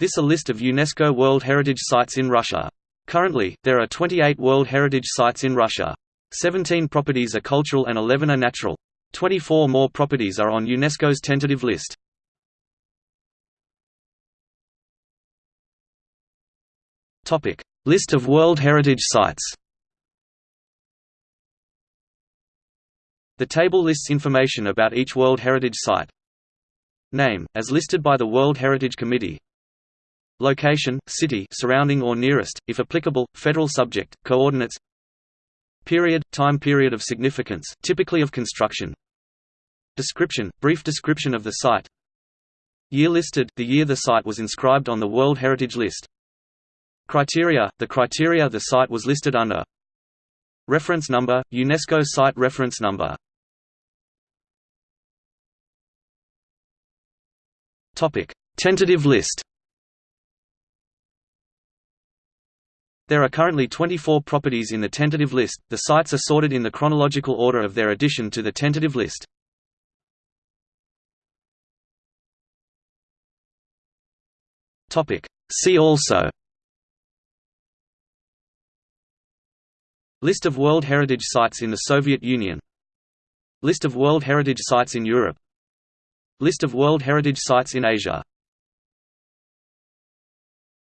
This is a list of UNESCO World Heritage Sites in Russia. Currently, there are 28 World Heritage Sites in Russia. 17 properties are cultural and 11 are natural. 24 more properties are on UNESCO's tentative list. List of World Heritage Sites The table lists information about each World Heritage Site. Name, as listed by the World Heritage Committee Location, city surrounding or nearest, if applicable, federal subject, coordinates Period, time period of significance, typically of construction Description, brief description of the site Year listed, the year the site was inscribed on the World Heritage List Criteria, the criteria the site was listed under Reference number, UNESCO Site Reference Number Tentative list There are currently 24 properties in the tentative list, the sites are sorted in the chronological order of their addition to the tentative list. Topic. See also. List of World Heritage Sites in the Soviet Union. List of World Heritage Sites in Europe. List of World Heritage Sites in Asia